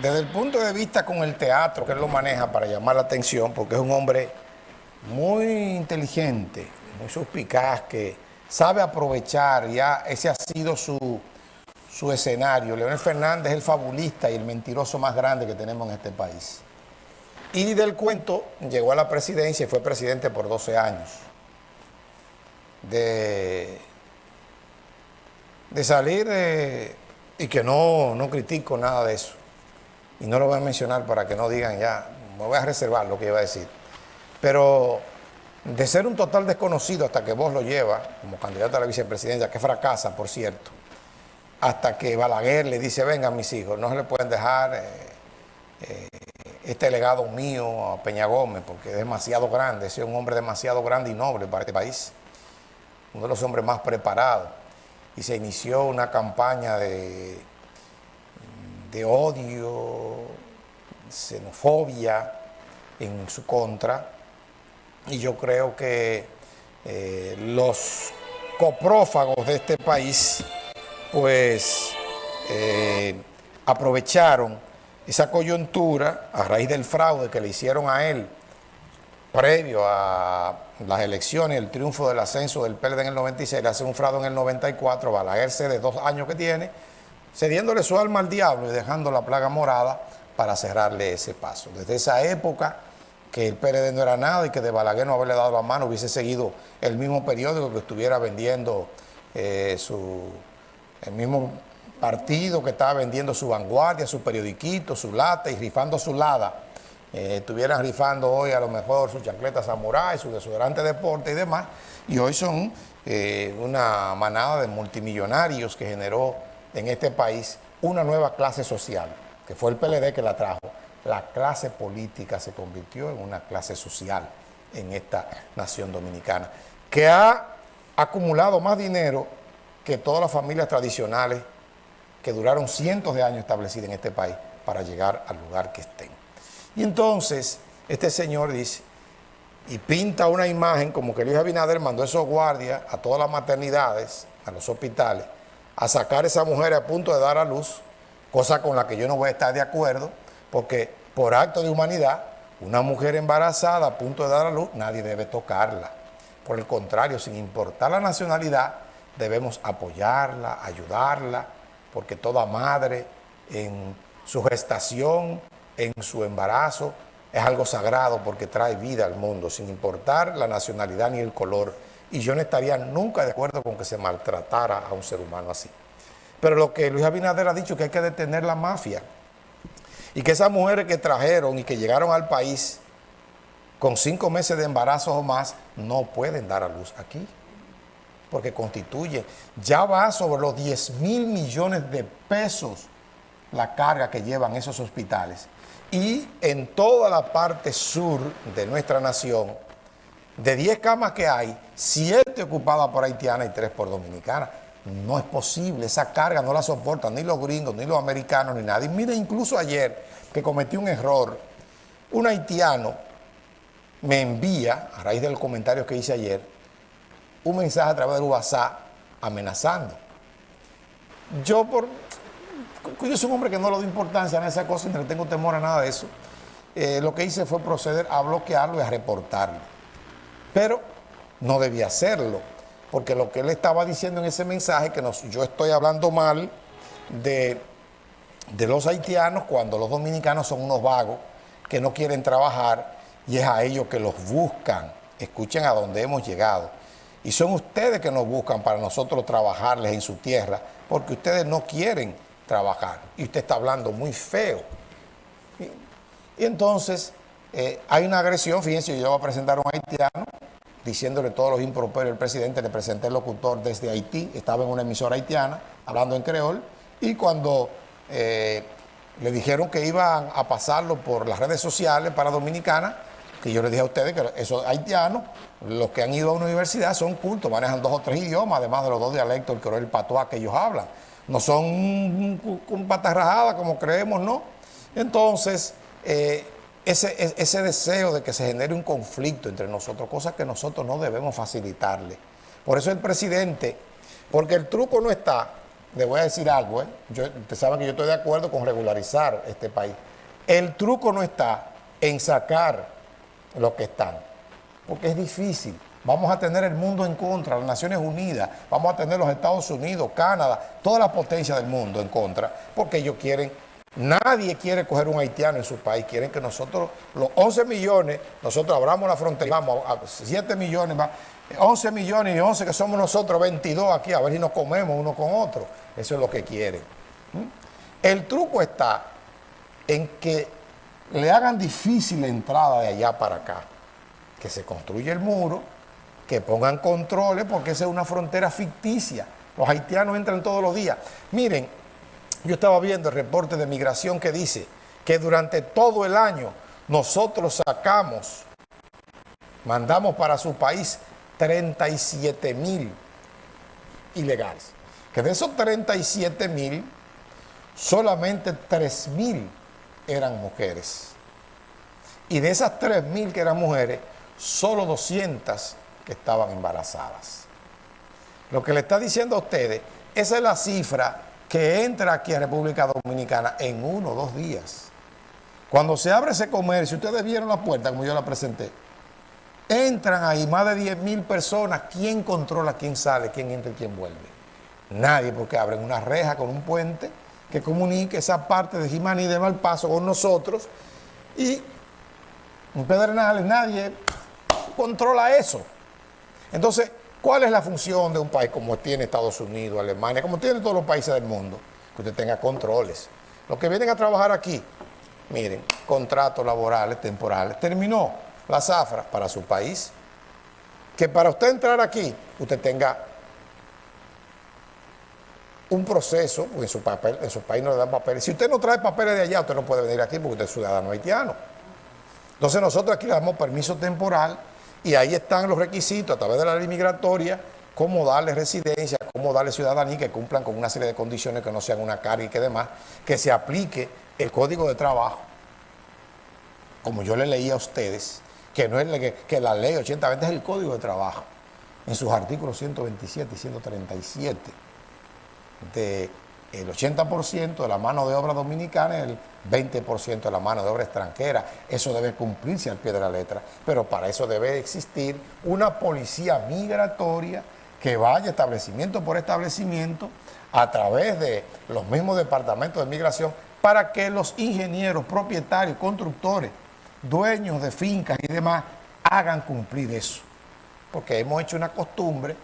desde el punto de vista con el teatro, que él lo maneja para llamar la atención, porque es un hombre muy inteligente, muy suspicaz, que sabe aprovechar, ya ese ha sido su, su escenario. Leonel Fernández es el fabulista y el mentiroso más grande que tenemos en este país. Y del cuento llegó a la presidencia y fue presidente por 12 años. De, salir de, y que no, no critico nada de eso. Y no lo voy a mencionar para que no digan ya, me voy a reservar lo que iba a decir. Pero de ser un total desconocido hasta que vos lo llevas como candidato a la vicepresidencia, que fracasa, por cierto, hasta que Balaguer le dice, vengan mis hijos, no se le pueden dejar eh, eh, este legado mío a Peña Gómez, porque es demasiado grande, es un hombre demasiado grande y noble para este país, uno de los hombres más preparados y se inició una campaña de, de odio, xenofobia en su contra. Y yo creo que eh, los coprófagos de este país pues eh, aprovecharon esa coyuntura a raíz del fraude que le hicieron a él previo a las elecciones, el triunfo del ascenso del PLD en el 96, le hace un fraude en el 94, Balaguer de dos años que tiene, cediéndole su alma al diablo y dejando la plaga morada para cerrarle ese paso. Desde esa época que el PLD no era nada y que de Balaguer no haberle dado la mano hubiese seguido el mismo periódico que estuviera vendiendo eh, su, el mismo partido que estaba vendiendo su vanguardia, su periodiquito, su lata y rifando su lada eh, estuvieran rifando hoy a lo mejor su chancleta samurai, su desodorante deporte y demás, y hoy son eh, una manada de multimillonarios que generó en este país una nueva clase social, que fue el PLD que la trajo. La clase política se convirtió en una clase social en esta nación dominicana, que ha acumulado más dinero que todas las familias tradicionales que duraron cientos de años establecidas en este país para llegar al lugar que estén. Y entonces este señor dice, y pinta una imagen como que Luis Abinader mandó esos guardias a todas las maternidades, a los hospitales, a sacar a esa mujer a punto de dar a luz, cosa con la que yo no voy a estar de acuerdo, porque por acto de humanidad, una mujer embarazada a punto de dar a luz, nadie debe tocarla. Por el contrario, sin importar la nacionalidad, debemos apoyarla, ayudarla, porque toda madre en su gestación en su embarazo es algo sagrado porque trae vida al mundo, sin importar la nacionalidad ni el color. Y yo no estaría nunca de acuerdo con que se maltratara a un ser humano así. Pero lo que Luis Abinader ha dicho es que hay que detener la mafia. Y que esas mujeres que trajeron y que llegaron al país con cinco meses de embarazo o más, no pueden dar a luz aquí. Porque constituye, ya va sobre los 10 mil millones de pesos la carga que llevan esos hospitales y en toda la parte sur de nuestra nación, de 10 camas que hay, 7 ocupadas por haitianas y 3 por dominicanas. No es posible, esa carga no la soportan ni los gringos, ni los americanos, ni nadie. Mire, incluso ayer que cometí un error, un haitiano me envía, a raíz del comentario que hice ayer, un mensaje a través del WhatsApp amenazando. Yo por yo soy un hombre que no le doy importancia a esa cosa y no tengo temor a nada de eso. Eh, lo que hice fue proceder a bloquearlo y a reportarlo. Pero no debía hacerlo, porque lo que él estaba diciendo en ese mensaje, que yo estoy hablando mal de, de los haitianos cuando los dominicanos son unos vagos que no quieren trabajar y es a ellos que los buscan. Escuchen a dónde hemos llegado. Y son ustedes que nos buscan para nosotros trabajarles en su tierra, porque ustedes no quieren trabajar. Y usted está hablando muy feo. Y, entonces eh, hay una agresión, fíjense, yo voy a presentar a un haitiano diciéndole todos los improperios al presidente, le presenté el locutor desde Haití, estaba en una emisora haitiana, hablando en creol, y cuando eh, le dijeron que iban a pasarlo por las redes sociales para Dominicana, que yo le dije a ustedes que esos haitianos, los que han ido a una universidad son cultos, manejan dos o tres idiomas, además de los dos dialectos, el creol y el patuá que ellos hablan no son un patarrajada como creemos, ¿no? Entonces, eh, ese, ese deseo de que se genere un conflicto entre nosotros, cosas que nosotros no debemos facilitarle. Por eso el presidente, porque el truco no está le voy a decir algo, ¿eh? yo, ustedes saben que yo estoy de acuerdo con regularizar este país. El truco no está en sacar lo que están, porque es difícil. Vamos a tener el mundo en contra, las Naciones Unidas, vamos a tener los Estados Unidos, Canadá, toda la potencia del mundo en contra, porque ellos quieren, nadie quiere coger un haitiano en su país, quieren que nosotros, los 11 millones, nosotros abramos la frontera, vamos a 7 millones más, 11 millones y 11 que somos nosotros, 22 aquí, a ver si nos comemos uno con otro. Eso es lo que quieren. El truco está en que le hagan difícil la entrada de allá para acá, que se construya el muro, que pongan controles, porque esa es una frontera ficticia. Los haitianos entran todos los días. Miren, yo estaba viendo el reporte de migración que dice que durante todo el año nosotros sacamos, mandamos para su país 37 mil ilegales. Que de esos 37 mil, solamente 3 mil eran mujeres. Y de esas 3 mil que eran mujeres, solo 200 que estaban embarazadas. Lo que le está diciendo a ustedes, esa es la cifra que entra aquí a República Dominicana en uno o dos días. Cuando se abre ese comercio, ustedes vieron la puerta como yo la presenté, entran ahí más de 10 mil personas, ¿quién controla quién sale, quién entra y quién vuelve? Nadie, porque abren una reja con un puente que comunique esa parte de Jimaní de Malpaso con nosotros y en Pedernales nadie controla eso. Entonces, ¿cuál es la función de un país como tiene Estados Unidos, Alemania, como tienen todos los países del mundo? Que usted tenga controles. Los que vienen a trabajar aquí, miren, contratos laborales, temporales, terminó la zafra para su país. Que para usted entrar aquí, usted tenga un proceso, en su, papel, en su país no le dan papeles. Si usted no trae papeles de allá, usted no puede venir aquí porque usted es ciudadano haitiano. Entonces nosotros aquí le damos permiso temporal y ahí están los requisitos a través de la ley migratoria, cómo darle residencia, cómo darle ciudadanía, que cumplan con una serie de condiciones que no sean una carga y que demás, que se aplique el código de trabajo, como yo le leí a ustedes, que no es la, que, la ley 8020 es el código de trabajo, en sus artículos 127 y 137, de el 80% de la mano de obra dominicana y el 20% de la mano de obra extranjera. Eso debe cumplirse al pie de la letra, pero para eso debe existir una policía migratoria que vaya establecimiento por establecimiento a través de los mismos departamentos de migración para que los ingenieros, propietarios, constructores, dueños de fincas y demás hagan cumplir eso. Porque hemos hecho una costumbre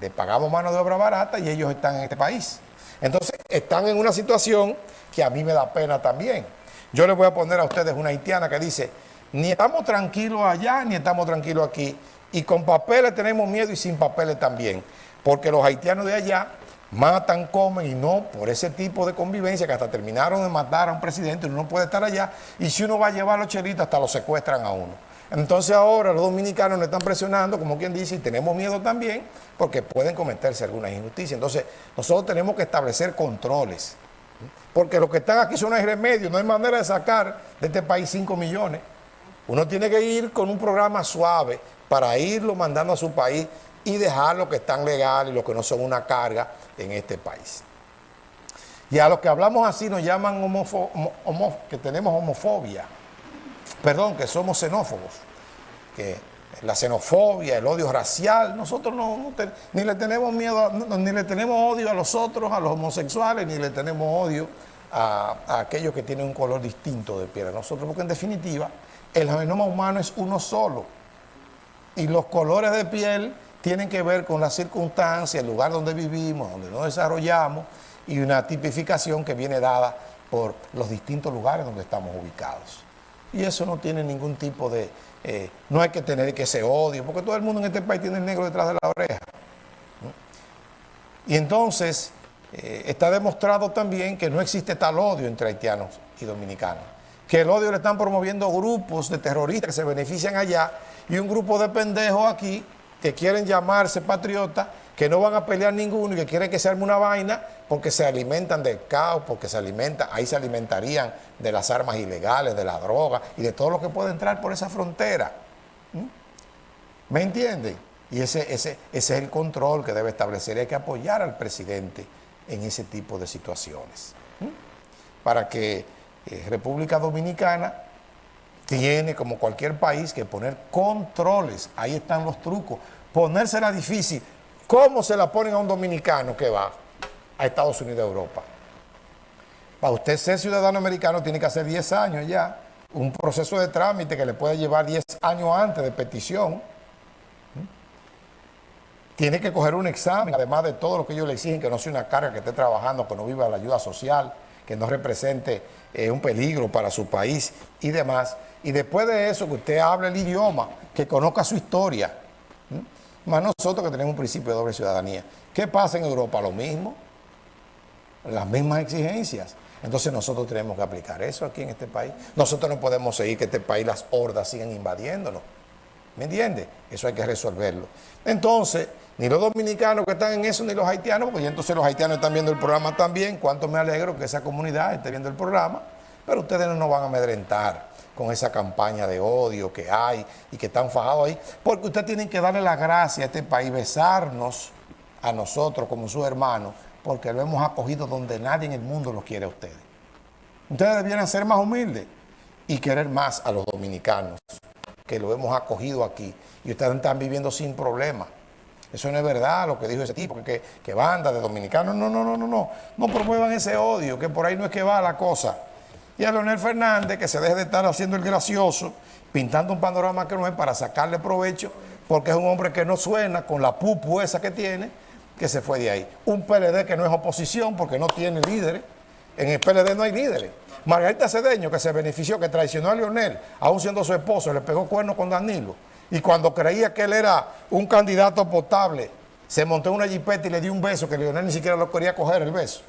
de pagamos mano de obra barata y ellos están en este país. Entonces, están en una situación que a mí me da pena también. Yo les voy a poner a ustedes una haitiana que dice, ni estamos tranquilos allá, ni estamos tranquilos aquí. Y con papeles tenemos miedo y sin papeles también. Porque los haitianos de allá matan, comen y no por ese tipo de convivencia que hasta terminaron de matar a un presidente, uno no puede estar allá. Y si uno va a llevar a los chelitos, hasta lo secuestran a uno. Entonces ahora los dominicanos nos están presionando, como quien dice, y tenemos miedo también, porque pueden cometerse algunas injusticias. Entonces nosotros tenemos que establecer controles, porque los que están aquí son el remedio, no hay manera de sacar de este país 5 millones. Uno tiene que ir con un programa suave para irlo mandando a su país y dejar los que están legales y los que no son una carga en este país. Y a los que hablamos así nos llaman que tenemos homofobia perdón, que somos xenófobos, que la xenofobia, el odio racial, nosotros no, ni le tenemos miedo, ni le tenemos odio a los otros, a los homosexuales, ni le tenemos odio a, aquellos que tienen un color distinto de piel. Nosotros, porque en definitiva, el genoma humano es uno solo. Y los colores de piel tienen que ver con las circunstancias, el lugar donde vivimos, donde nos desarrollamos, y una tipificación que viene dada por los distintos lugares donde estamos ubicados. Y eso no tiene ningún tipo de... Eh, no hay que tener que ese odio, porque todo el mundo en este país tiene el negro detrás de la oreja. Y entonces eh, está demostrado también que no existe tal odio entre haitianos y dominicanos. Que el odio le están promoviendo grupos de terroristas que se benefician allá y un grupo de pendejos aquí que quieren llamarse patriotas que no van a pelear ninguno y que quieren que se arme una vaina porque se alimentan del caos, porque se alimentan, ahí se alimentarían de las armas ilegales, de la droga y de todo lo que puede entrar por esa frontera. ¿Mm? ¿Me entienden? Y ese, ese, ese es el control que debe establecer. Hay que apoyar al presidente en ese tipo de situaciones. Para que eh, República Dominicana tiene, como cualquier país, que poner controles. Ahí están los trucos. Ponérsela difícil. ¿Cómo se la ponen a un dominicano que va a Estados Unidos, Europa? Para usted ser ciudadano americano tiene que hacer 10 años ya. Un proceso de trámite que le puede llevar 10 años antes de petición. Tiene que coger un examen, además de todo lo que ellos le exigen, que no sea una carga, que esté trabajando, que no viva la ayuda social, que no represente eh, un peligro para su país y demás. Y después de eso, que usted hable el idioma, que conozca su historia. Más nosotros que tenemos un principio de doble ciudadanía. ¿Qué pasa en Europa? Lo mismo. Las mismas exigencias. Entonces nosotros tenemos que aplicar eso aquí en este país. Nosotros no podemos seguir que este país las hordas sigan invadiéndonos. ¿Me entiende? Eso hay que resolverlo. Entonces, ni los dominicanos que están en eso, ni los haitianos, porque entonces los haitianos están viendo el programa también. Cuánto me alegro que esa comunidad esté viendo el programa, pero ustedes no nos van a amedrentar con esa campaña de odio que hay y que están fajados ahí, porque ustedes tienen que darle la gracia a este país, besarnos a nosotros como sus hermanos, porque lo hemos acogido donde nadie en el mundo los quiere a ustedes. Ustedes debieran ser más humildes y querer más a los dominicanos, que lo hemos acogido aquí, y ustedes están viviendo sin problemas. Eso no es verdad lo que dijo ese tipo, que, que banda de dominicanos. No, no, no, no, no. No promuevan ese odio, que por ahí no es que va la cosa. Y a Leonel Fernández, que se deje de estar haciendo el gracioso, pintando un panorama que no es para sacarle provecho, porque es un hombre que no suena con la pupu esa que tiene, que se fue de ahí. Un PLD que no es oposición porque no tiene líderes. En el PLD no hay líderes. Margarita Cedeño, que se benefició, que traicionó a Leonel, aún siendo su esposo, le pegó cuerno con Danilo. Y cuando creía que él era un candidato potable, se montó una jipeta y le dio un beso, que Leonel ni siquiera lo quería coger el beso.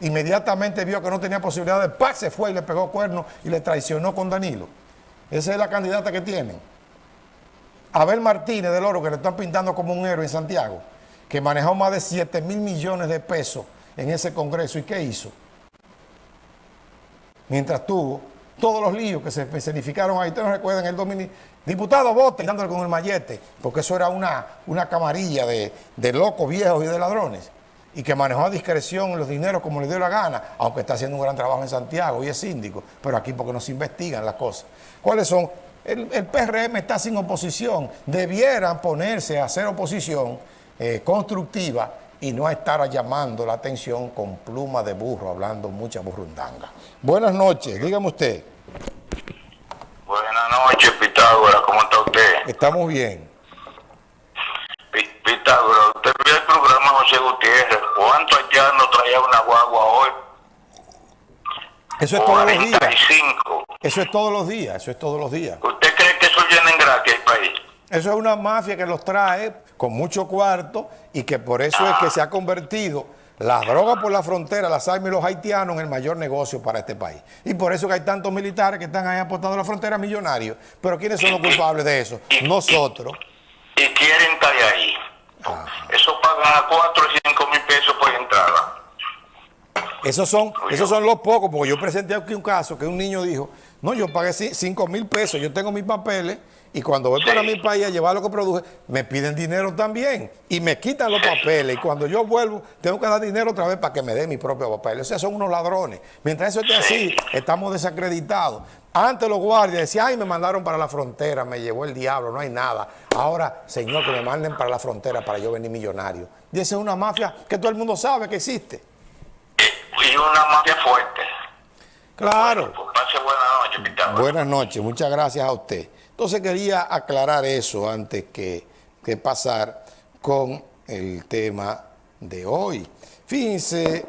Inmediatamente vio que no tenía posibilidad de paz, se fue y le pegó cuerno y le traicionó con Danilo. Esa es la candidata que tienen. Abel Martínez del Oro, que le están pintando como un héroe en Santiago, que manejó más de 7 mil millones de pesos en ese congreso. ¿Y qué hizo? Mientras tuvo todos los líos que se escenificaron ahí, ustedes no recuerdan el domini diputado vote dándole con el mallete, porque eso era una, una camarilla de, de locos viejos y de ladrones y que manejó a discreción los dineros como le dio la gana, aunque está haciendo un gran trabajo en Santiago y es síndico, pero aquí porque no se investigan las cosas. ¿Cuáles son? El, PRM está sin oposición, debieran ponerse a hacer oposición eh, constructiva y no a estar llamando la atención con pluma de burro, hablando mucha burrundanga. Buenas noches, dígame usted. Buenas noches, Pitágoras, ¿cómo está usted? Estamos bien. Pitágoras, usted vio el programa José Gutiérrez, ¿cuántos haitianos traía una guagua hoy? Eso es todos los días. Eso es todos los días, eso es todos los días. ¿Usted cree que eso viene en gracia el país? Eso es una mafia que los trae con mucho cuarto y que por eso es que se ha convertido las drogas por la frontera, las armas y los haitianos en el mayor negocio para este país. Y por eso que hay tantos militares que están ahí apostando a la frontera millonarios. Pero ¿quiénes son los culpables de eso? Nosotros. Y quieren estar ahí. Eso pagan a 4 y 5 mil pesos por entrada. Esos son, esos son los pocos, porque yo presenté aquí un caso que un niño dijo, no, yo pagué 5 mil pesos, yo tengo mis papeles y cuando voy para mi país a llevar lo que produje, me piden dinero también y me quitan los papeles. Y cuando yo vuelvo, tengo que dar dinero otra vez para que me dé mi propio papel. O sea, son unos ladrones. Mientras eso esté así, estamos desacreditados. Antes los guardias decían, ay, me mandaron para la frontera, me llevó el diablo, no hay nada. Ahora, señor, que me manden para la frontera para yo venir millonario. Y esa es una mafia que todo el mundo sabe que existe. Y una mafia fuerte. Claro. Buenas noches, muchas gracias a usted. Entonces quería aclarar eso antes que, que pasar con el tema de hoy. Fíjense,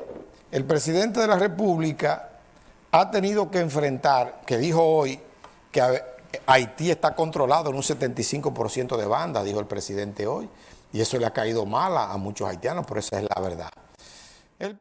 el presidente de la República ha tenido que enfrentar, que dijo hoy que Haití está controlado en un 75% de bandas, dijo el presidente hoy, y eso le ha caído mal a, muchos haitianos, pero esa es la verdad.